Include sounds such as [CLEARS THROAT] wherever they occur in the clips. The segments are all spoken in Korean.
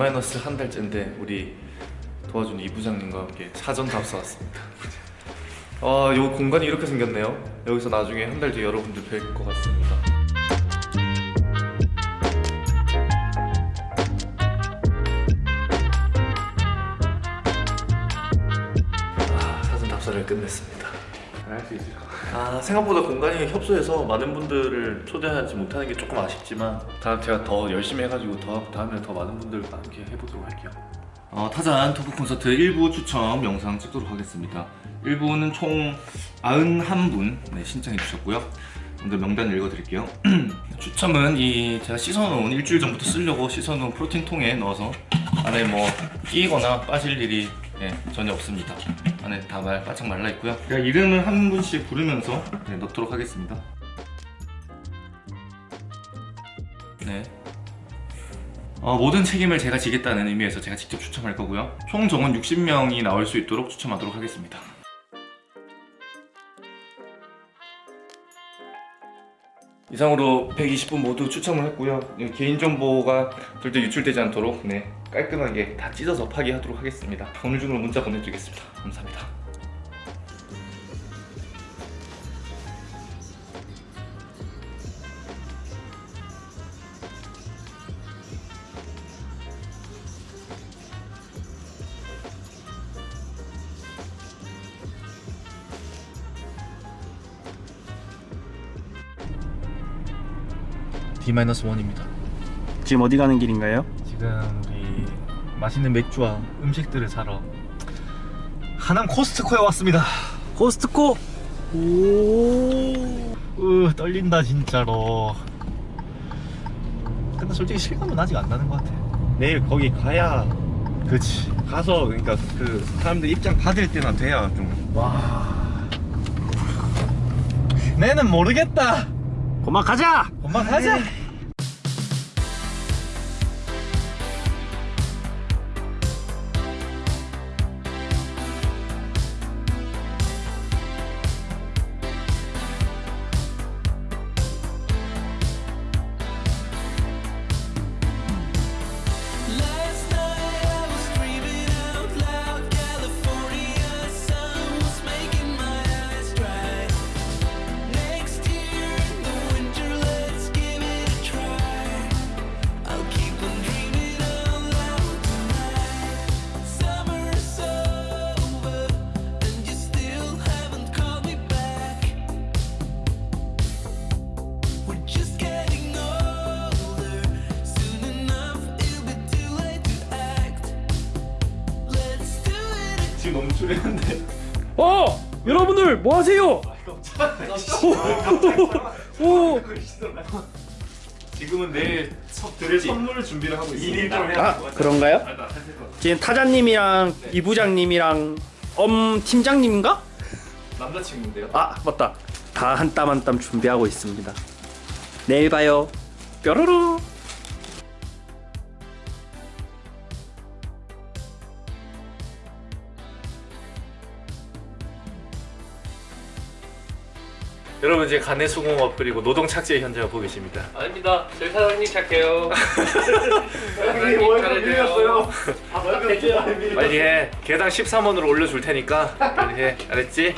D-한 달째인데 우리 도와준 이 부장님과 함께 사전 답사 왔습니다. 아, 요 공간이 이렇게 생겼네요. 여기서 나중에 한 달 뒤에 여러분들 뵐 것 같습니다. 아, 사전 답사를 끝냈습니다. 할 수 있을까? 아, 생각보다 공간이 협소해서 많은 분들을 초대하지 못하는 게 조금 아쉽지만 다음 제가 더 열심히 해가지고 더 다음에 더 많은 분들과 함께 해보도록 할게요. 어, 타잔 토크 콘서트 1부 추첨 영상 찍도록 하겠습니다. 1부는 총 91분 네, 신청해 주셨고요. 먼저 명단 읽어드릴게요. [CLEARS THROAT] 추첨은 이 제가 씻어놓은 일주일 전부터 쓰려고 씻어놓은 프로틴 통에 넣어서 안에 뭐 끼거나 빠질 일이 예, 전혀 없습니다. 안에 다 말, 바짝 말라 있고요. 제가 이름을 한 분씩 부르면서 네, 넣도록 하겠습니다. 네. 어, 모든 책임을 제가 지겠다는 의미에서 제가 직접 추첨할 거고요. 총 정원 60명이 나올 수 있도록 추첨하도록 하겠습니다. 이상으로 120분 모두 추첨을 했고요. 개인정보가 절대 유출되지 않도록 네, 깔끔하게 다 찢어서 파기하도록 하겠습니다. 오늘 중으로 문자 보내드리겠습니다. 감사합니다. D-1입니다. 지금 어디 가는 길인가요? 지금 우리 맛있는 맥주와 음식들을 사러 하남 코스트코에 왔습니다. 코스트코 오 으 떨린다 진짜로. 근데 솔직히 실감은 아직 안 나는 것 같아. 내일 거기 가야 그치. 가서 그러니까 그 사람들 입장 받을 때나 돼야 좀 와. 내는 모르겠다. 고마 가자 엄마 가자. 뭐 하세요? 오 지금은 내일 석 드릴 선물 준비를 하고 있습니다. 아 그런가요? 지금 타자님이랑 이 부장님이랑 엄 팀장님인가? 남자친구인데요. 아 맞다. 다 한 땀 한 땀 준비하고 있습니다. 내일 봐요. 뾰로로 여러분 이제 간의 수공업 그리고 노동 착취의 현장을 보고 계십니다. 아닙니다. 저희 사장님 착해요. [LAUGHS] 형님 월급 밀렸어요. 빨리 해. 개당 13원으로 올려줄 테니까 빨리 해. 알았지?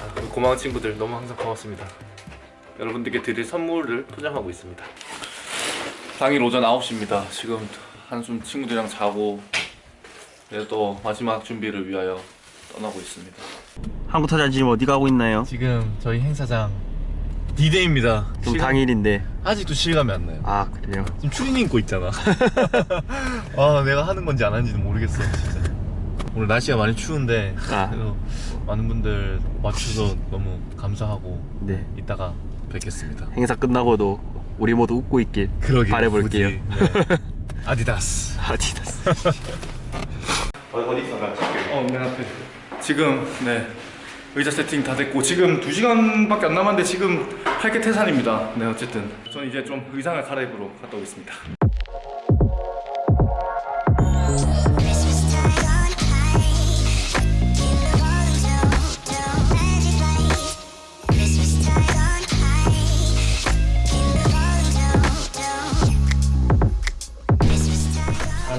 아, 고마운 친구들 너무 항상 고맙습니다. 여러분들께 드릴 선물을 포장하고 있습니다. 당일 오전 9시입니다. 지금 한숨 친구들이랑 자고 이제 또 마지막 준비를 위하여 떠나고 있습니다. 한국 타자 지금 어디 가고 있나요? 지금 저희 행사장 D-Day입니다. 좀 당일인데 아직도 실감이 안 나요. 아 그래요 지금 추리닝 입고 있잖아. [LAUGHS] 아 내가 하는 건지 안 하는지도 모르겠어 진짜. 오늘 날씨가 많이 추운데 아. 그래도 많은 분들 와주셔서 너무 감사하고 네 이따가 뵙겠습니다. 행사 끝나고도 우리 모두 웃고 있길 그러게 바라볼게요 네. [LAUGHS] 아디다스. 아디다스 [LAUGHS] 어디 있어 나 찍게. 어, 맨 앞에. 지금 네 의자 세팅 다 됐고 지금 2 시간밖에 안 남았는데 지금 할게 태산입니다. 네 어쨌든 저는 이제 좀 의상을 갈아입으러 갔다 오겠습니다.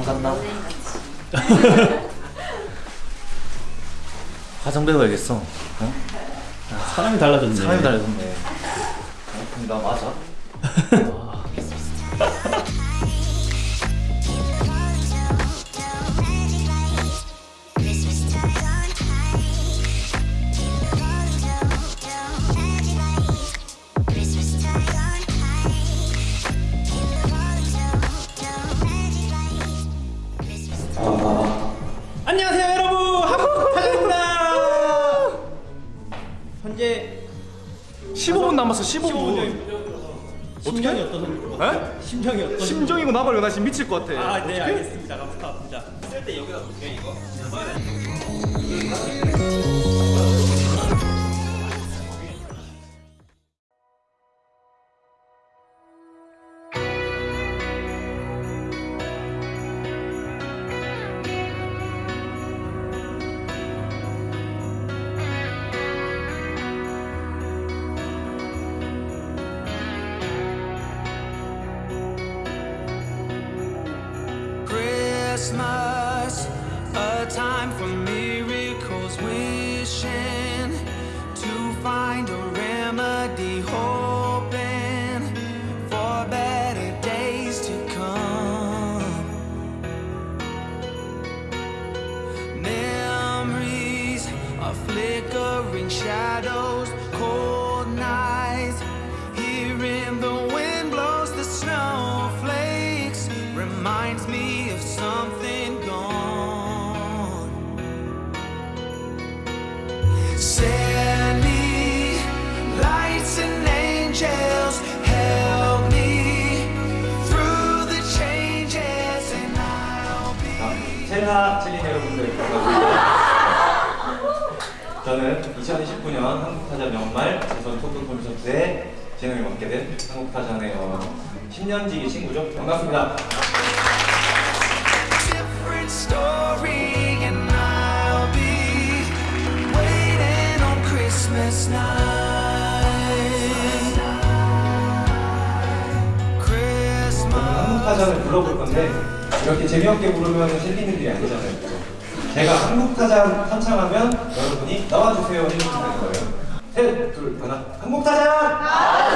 Tide on [LAUGHS] 화장대 가야겠어. 어? 사람이 달라졌네. 사람이 달라졌네. 나 맞아? [LAUGHS] 심정이고 나발이고 나 지금 미칠 것 같아. 아, 네, 알겠습니다. 감사합니다. 쓸 때 여기다 놓을게요, 이거. 저는 2029년 한국타잔 연말 재선 토크 콘서트의 진행을 맡게 된 한국타잔의 어, 10년지 친구죠. 반갑습니다. 한국타잔을 불러볼 건데 이렇게 재미없게 부르면 셀리님들이 아니잖아요. 제가 한국타잔 한창하면 여러분이 나와주세요 해주시면 거예요. 셋, 둘, 하나. 한국타잔!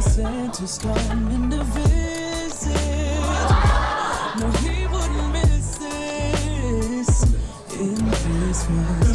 Santa's coming to visit. No, he wouldn't miss this in Christmas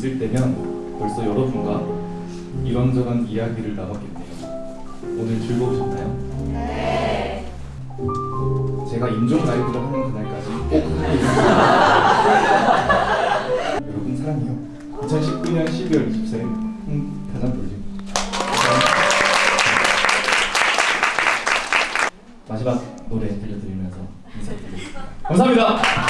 있을 때면 벌써 여러분과 이런저런 이야기를 나눴겠네요. 오늘 즐거우셨나요? 네. 제가 인종 라이브를 하는 그날까지 꼭 하겠습니다. [LAUGHS] 여러분 사랑해요. 2019년 12월 24일 홍다산 돌림. 마지막 노래 들려드리면서 인사드리겠습니다. 감사합니다.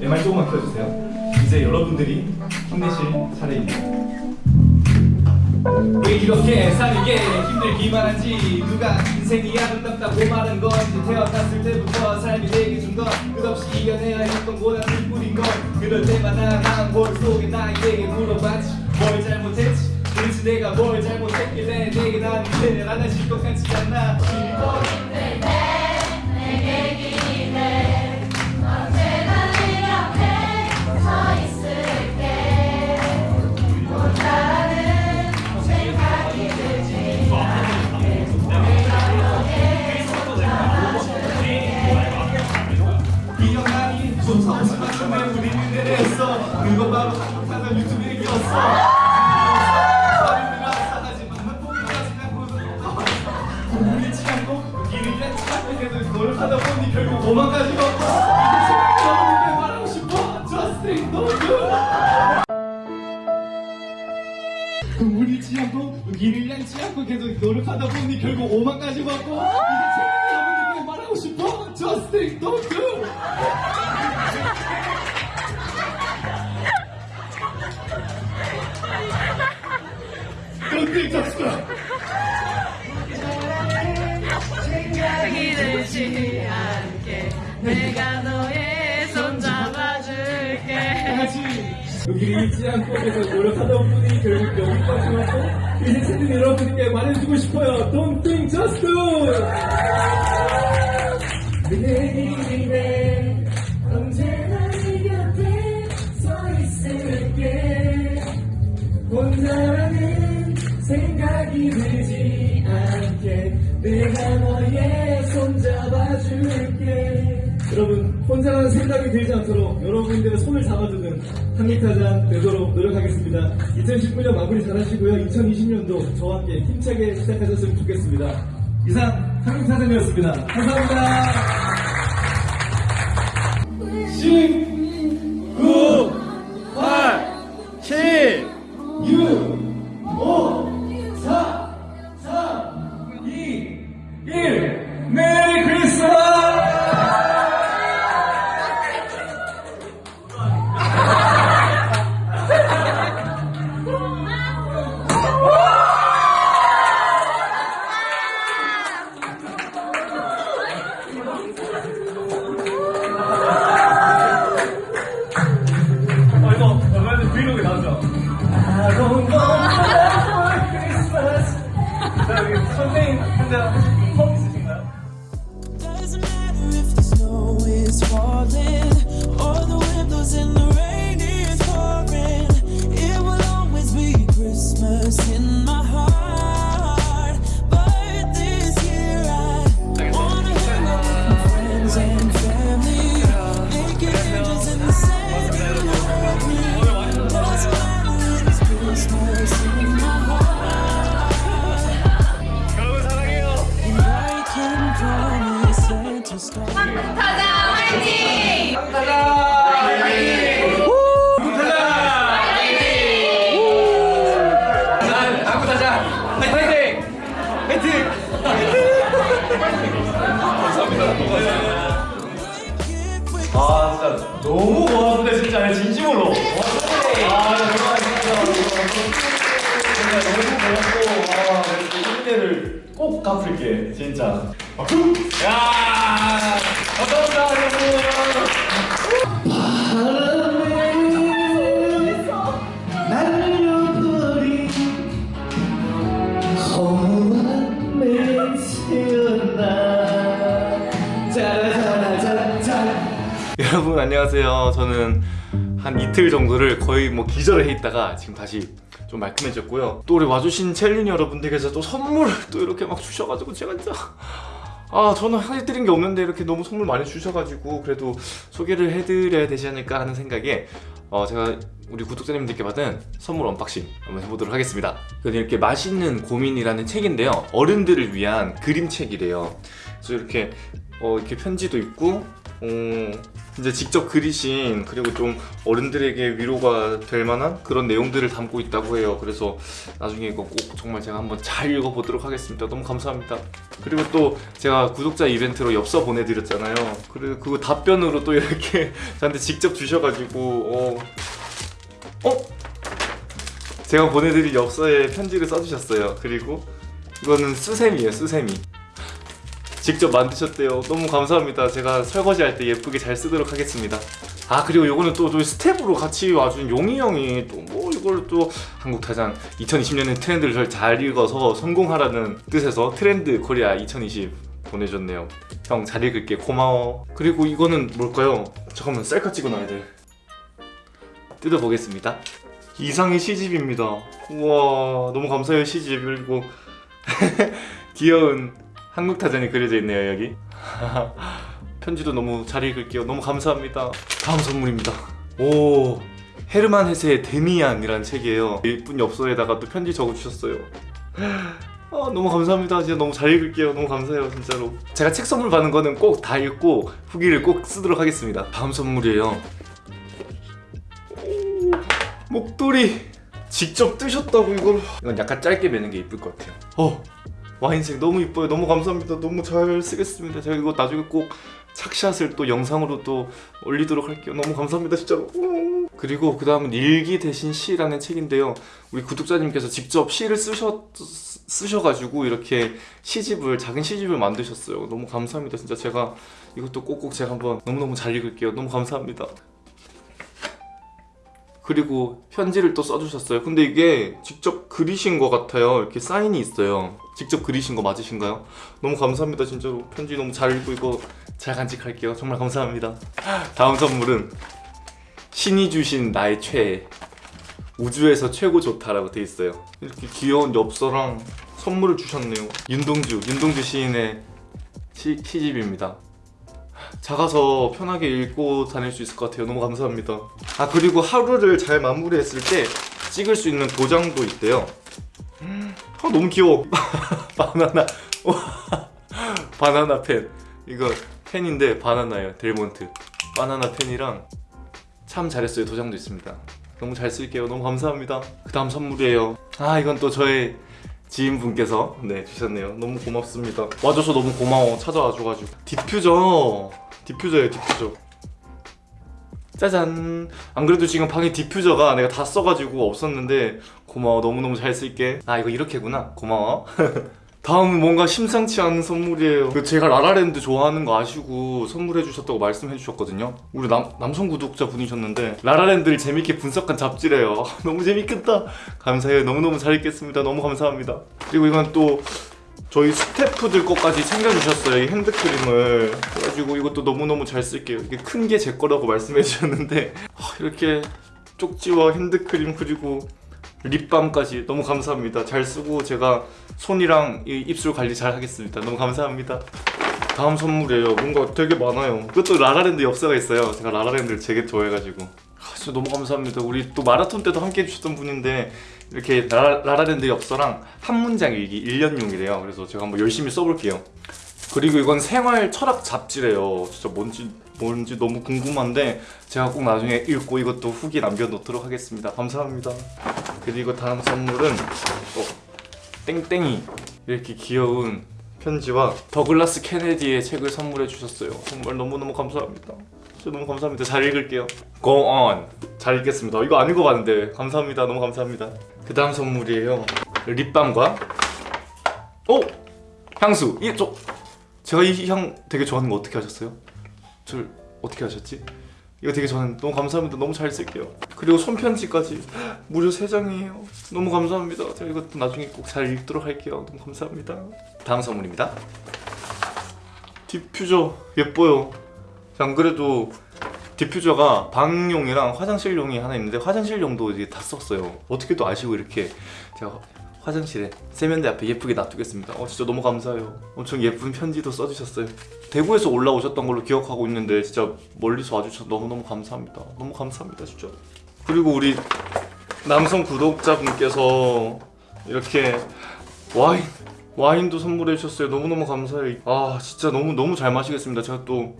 MR 조금만 켜주세요. 이제 여러분들이 힘내실 차례입니다. 왜 이렇게 사는 게 힘들기만 한지 누가 인생이 아름답다고 말한 건지 태어났을 때부터 삶이 내게 준 건 끝없이 이겨내야 했던 고난을 뿐인 걸 그럴 때마다 난볼 속에 나에게 물어봤지. 뭘 잘못했지? 도대체 내가 뭘 잘못했길래 내게 난 이제는 하나씩 것 같지 않나 처음에 우리는 내렸어 그거 바로 한국하던 유튜브에 끼웠어. 서울이라 사가지만 한 포기까지 않고 우리지 않고 길을 냈지 않고 계속 노력하다 보니 결국 도망가지 못했어 이제 여러분께 말하고 싶어. Just think no good. 우리 지 않고 길을 잃지 않고 계속 노력하다 보니 결국 오만까지 받고 잊지 않고 계속 노력하다 보니 결국 여기까지 왔고 이제 친구 여러분께 말해주고 싶어요. Don't think just do 생각이 들지 않도록 여러분들의 손을 잡아주는 한국타잔 되도록 노력하겠습니다. 2019년 마무리 잘하시고요. 2020년도 저와 함께 힘차게 시작하셨으면 좋겠습니다. 이상 한국타잔이었습니다. 감사합니다. 10 야 감사합니다 여러분 안녕하세요. 저는 한 이틀 정도를 거의 뭐 기절을 해 있다가 지금 다시 좀 말끔해졌고요. 또 우리 와주신 첼린 여러분들께서 또 선물을 또 이렇게 막 주셔가지고 제가 진짜 아 저는 해드린 게 없는데 이렇게 너무 선물 많이 주셔가지고 그래도 소개를 해드려야 되지 않을까 하는 생각에 어 제가 우리 구독자님들께 받은 선물 unboxing 한번 해보도록 하겠습니다. 이렇게 맛있는 고민이라는 책인데요. 어른들을 위한 그림책이래요. 그래서 이렇게 어 이렇게 편지도 있고 어, 이제 직접 그리신 그리고 좀 어른들에게 위로가 될 만한 그런 내용들을 담고 있다고 해요. 그래서 나중에 이거 꼭 정말 제가 한번 잘 읽어보도록 하겠습니다. 너무 감사합니다. 그리고 또 제가 구독자 이벤트로 엽서 보내드렸잖아요. 그리고 그거 답변으로 또 이렇게 [LAUGHS] 저한테 직접 주셔가지고 어, 어? 제가 보내드린 엽서에 편지를 써주셨어요. 그리고 이거는 수세미예요, 수세미. 직접 만드셨대요. 너무 감사합니다. 제가 설거지 할 때 예쁘게 잘 쓰도록 하겠습니다. 아 그리고 이거는 또 저희 스텝으로 같이 와준 용희 형이 또 뭐 이걸 또 한국 타잔 2020년의 트렌드를 잘- 잘 읽어서 성공하라는 뜻에서 트렌드 코리아 2020 보내줬네요. 형 잘 읽을게 고마워. 그리고 이거는 뭘까요? 잠깐만 셀카 찍어놔야 돼. 뜯어보겠습니다. 이상의 시집입니다. 우와 너무 감사해요 시집 그리고 [LAUGHS] 귀여운 한국 타잔이 그려져 있네요 여기. [LAUGHS] 편지도 너무 잘 읽을게요. 너무 감사합니다. 다음 선물입니다. 오 헤르만 헤세의 데미안이라는 책이에요. 예쁜 엽서에다가 또 편지 적어주셨어요. [LAUGHS] 아 너무 감사합니다. 진짜 너무 잘 읽을게요. 너무 감사해요 진짜로. 제가 책 선물 받는 거는 꼭 다 읽고 후기를 꼭 쓰도록 하겠습니다. 다음 선물이에요. 오, 목도리 직접 뜨셨다고 이걸. 이건 약간 짧게 매는 게 이쁠 것 같아요. 어 와인색 너무 이뻐요. 너무 감사합니다. 너무 잘 쓰겠습니다. 제가 이거 나중에 꼭 착샷을 또 영상으로 또 올리도록 할게요. 너무 감사합니다. 진짜로. 음. 그리고 그 다음은 일기 대신 시라는 책인데요. 우리 구독자님께서 직접 시를 쓰셔, 쓰셔가지고 이렇게 시집을, 작은 시집을 만드셨어요. 너무 감사합니다. 진짜 제가 이것도 꼭꼭 제가 한번 너무너무 잘 읽을게요. 너무 감사합니다. 그리고 편지를 또 써주셨어요. 근데 이게 직접 그리신 것 같아요. 이렇게 사인이 있어요. 직접 그리신 거 맞으신가요? 너무 감사합니다. 진짜로 편지 너무 잘 읽고 이거 잘 간직할게요. 정말 감사합니다. 다음 선물은 신이 주신 나의 최애 우주에서 최고 좋다라고 돼 있어요. 이렇게 귀여운 엽서랑 선물을 주셨네요. 윤동주, 윤동주 시인의 시, 시집입니다. 작아서 편하게 읽고 다닐 수 있을 것 같아요. 너무 감사합니다. 아 그리고 하루를 잘 마무리했을 때 찍을 수 있는 도장도 있대요. 아 너무 귀여워. [LAUGHS] 바나나 와, 바나나 펜. 이거 펜인데 바나나예요. 델몬트. 바나나 펜이랑 참 잘했어요. 도장도 있습니다. 너무 잘 쓸게요. 너무 감사합니다. 그 다음 선물이에요. 아 이건 또 저의 지인분께서 네 주셨네요. 너무 고맙습니다. 와줘서 너무 고마워. 찾아와 줘가지고 디퓨저 디퓨저예요 디퓨저. 짜잔. 안 그래도 지금 방에 디퓨저가 내가 다 써가지고 없었는데 고마워. 너무너무 잘 쓸게. 아 이거 이렇게구나. 고마워. [LAUGHS] 다음은 뭔가 심상치 않은 선물이에요. 그 제가 라라랜드 좋아하는 거 아시고 선물해 주셨다고 말씀해 주셨거든요. 우리 남, 남성 구독자 분이셨는데 라라랜드를 재밌게 분석한 잡지래요. [LAUGHS] 너무 재밌겠다. 감사해요. 너무너무 잘 읽겠습니다. 너무 감사합니다. 그리고 이건 또 저희 스태프들 것까지 챙겨주셨어요. 이 핸드크림을. 그래가지고 이것도 너무너무 잘 쓸게요. 이게 큰 게 제 거라고 말씀해 주셨는데 [LAUGHS] 아, 이렇게 쪽지와 핸드크림 그리고 립밤까지 너무 감사합니다. 잘 쓰고 제가 손이랑 이 입술 관리 잘 하겠습니다. 너무 감사합니다. 다음 선물이에요. 뭔가 되게 많아요. 그것도 라라랜드 엽서가 있어요. 제가 라라랜드를 되게 좋아해가지고. 아, 진짜 너무 감사합니다. 우리 또 마라톤 때도 함께 해주셨던 분인데 이렇게 라라, 라라랜드 엽서랑 한 문장 일기 1년용이래요. 그래서 제가 한번 열심히 써볼게요. 그리고 이건 생활 철학 잡지래요. 진짜 뭔지 뭔지 너무 궁금한데 제가 꼭 나중에 읽고 이것도 후기 남겨놓도록 하겠습니다. 감사합니다. 그리고 다음 선물은 어, 땡땡이 이렇게 귀여운 편지와 더글라스 케네디의 책을 선물해 주셨어요. 정말 너무너무 감사합니다. 진짜 너무 감사합니다. 잘 읽을게요. Go on. 잘 읽겠습니다. 이거 안 읽어봤는데 감사합니다. 너무 감사합니다. 그 다음 선물이에요. 립밤과 어? 향수. 이게 저 제가 이 향 되게 좋아하는 거 어떻게 아셨어요? 저 어떻게 아셨지? 이거 되게 저는 너무 감사합니다. 너무 잘 쓸게요. 그리고 손편지까지 무려 3장이에요. 너무 감사합니다. 제가 이것도 나중에 꼭 잘 읽도록 할게요. 너무 감사합니다. 다음 선물입니다. 디퓨저 예뻐요. 안 그래도 디퓨저가 방용이랑 화장실용이 하나 있는데 화장실용도 이제 다 썼어요 어떻게 또 아시고 이렇게 제가 화장실에 세면대 앞에 예쁘게 놔두겠습니다. 어 진짜 너무 감사해요. 엄청 예쁜 편지도 써주셨어요. 대구에서 올라오셨던 걸로 기억하고 있는데 진짜 멀리서 와주셔서 너무너무 감사합니다. 너무 감사합니다 진짜. 그리고 우리 남성 구독자분께서 이렇게 와인 와인도 선물해 주셨어요. 너무너무 감사해요 아 진짜 너무 너무 잘 마시겠습니다. 제가 또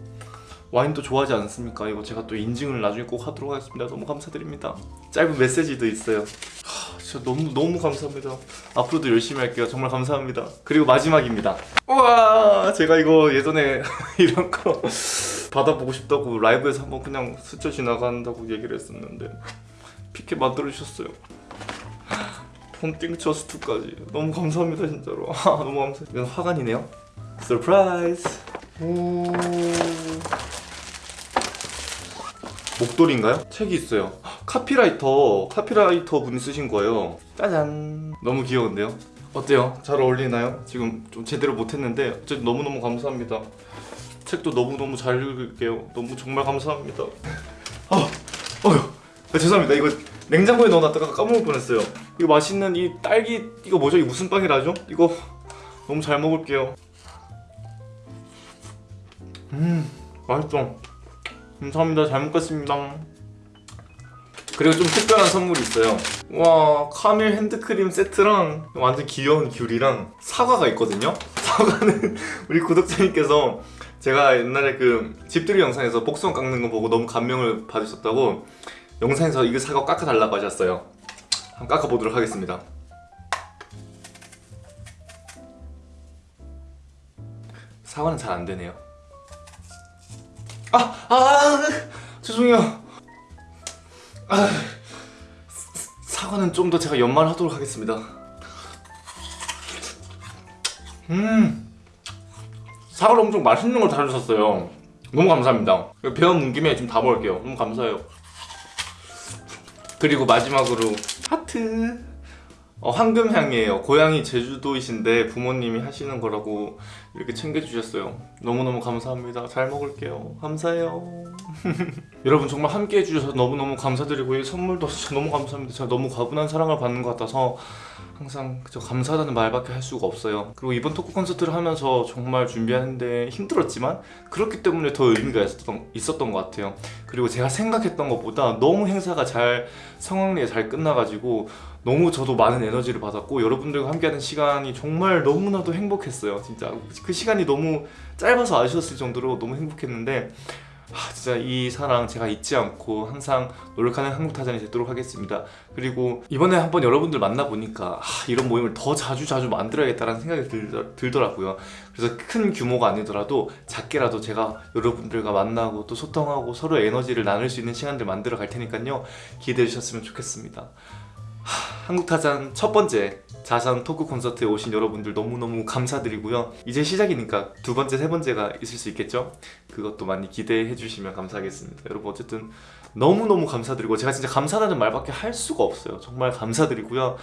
와인도 좋아하지 않습니까? 이거 제가 또 인증을 나중에 꼭 하도록 하겠습니다. 너무 감사드립니다. 짧은 메시지도 있어요. 하, 진짜 너무 너무 감사합니다. 앞으로도 열심히 할게요. 정말 감사합니다. 그리고 마지막입니다. 우와 제가 이거 예전에 [LAUGHS] 이런 거 받아보고 싶다고 라이브에서 한번 그냥 스쳐 지나간다고 얘기를 했었는데 피켓 만들어 주셨어요. 폰띵 저스트까지. 너무 감사합니다 진짜로. 아, 너무 감사해요 이건 화관이네요? surprise 오 목도리인가요? 책이 있어요 카피라이터 카피라이터 분이 쓰신 거예요 짜잔 너무 귀여운데요? 어때요? 잘 어울리나요? 지금 좀 제대로 못했는데 어쨌든 너무너무 감사합니다 책도 너무너무 잘 읽을게요 너무 정말 감사합니다 [LAUGHS] 아, 어휴 아, 죄송합니다 이거 냉장고에 넣어놨다가 까먹을 뻔했어요 이거 맛있는 이 딸기 이거 뭐죠? 이거 무슨 빵이라죠? 이거 너무 잘 먹을게요 음 맛있어 감사합니다. 잘 먹겠습니다. 그리고 좀 특별한 선물이 있어요. 와 카밀 핸드크림 세트랑 완전 귀여운 귤이랑 사과가 있거든요? [LAUGHS] 사과는 우리 구독자님께서 제가 옛날에 그 집들이 영상에서 복숭아 깎는 거 보고 너무 감명을 받으셨다고 영상에서 이거 사과 깎아달라고 하셨어요. 한번 깎아보도록 하겠습니다. 사과는 잘 안되네요 아! 아! 죄송해요. 아, 사과는 좀 더 제가 연말하도록 하겠습니다. 음 사과를 엄청 맛있는 걸 다주셨어요. 너무 감사합니다. 배워 문 김에 좀 다 먹을게요. 너무 감사해요. 그리고 마지막으로 하트 어, 황금향이에요. 고향이 제주도이신데 부모님이 하시는 거라고 이렇게 챙겨주셨어요. 너무너무 감사합니다. 잘 먹을게요. 감사해요. [LAUGHS] 여러분 정말 함께 해주셔서 너무너무 감사드리고 이 선물도 진짜 너무 감사합니다. 제가 너무 과분한 사랑을 받는 것 같아서 항상 저 감사하다는 말밖에 할 수가 없어요. 그리고 이번 토크 콘서트를 하면서 정말 준비하는데 힘들었지만 그렇기 때문에 더 의미가 있었던, 있었던 것 같아요. 그리고 제가 생각했던 것보다 너무 행사가 잘 성황리에 잘 끝나가지고 너무 저도 많은 에너지를 받았고 여러분들과 함께하는 시간이 정말 너무나도 행복했어요 진짜. 그 시간이 너무 짧아서 아쉬웠을 정도로 너무 행복했는데 아, 진짜 이 사랑 제가 잊지 않고 항상 노력하는 한국타잔이 되도록 하겠습니다. 그리고 이번에 한번 여러분들 만나보니까 아, 이런 모임을 더 자주 자주 만들어야겠다는 생각이 들더, 들더라고요. 그래서 큰 규모가 아니더라도 작게라도 제가 여러분들과 만나고 또 소통하고 서로 에너지를 나눌 수 있는 시간들 만들어 갈 테니까요. 기대해 주셨으면 좋겠습니다 한국타잔 첫 번째 자산 토크 콘서트에 오신 여러분들 너무너무 감사드리고요. 이제 시작이니까 두 번째, 세 번째가 있을 수 있겠죠? 그것도 많이 기대해 주시면 감사하겠습니다. 여러분 어쨌든 너무너무 감사드리고 제가 진짜 감사하다는 말밖에 할 수가 없어요. 정말 감사드리고요.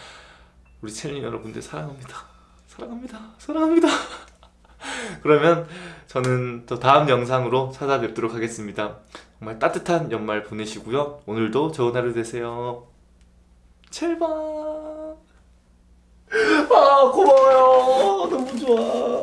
우리 챌린 여러분들 사랑합니다. 사랑합니다. 사랑합니다. [LAUGHS] 그러면 저는 또 다음 영상으로 찾아뵙도록 하겠습니다. 정말 따뜻한 연말 보내시고요. 오늘도 좋은 하루 되세요 제발 아 고마워요. 너무 좋아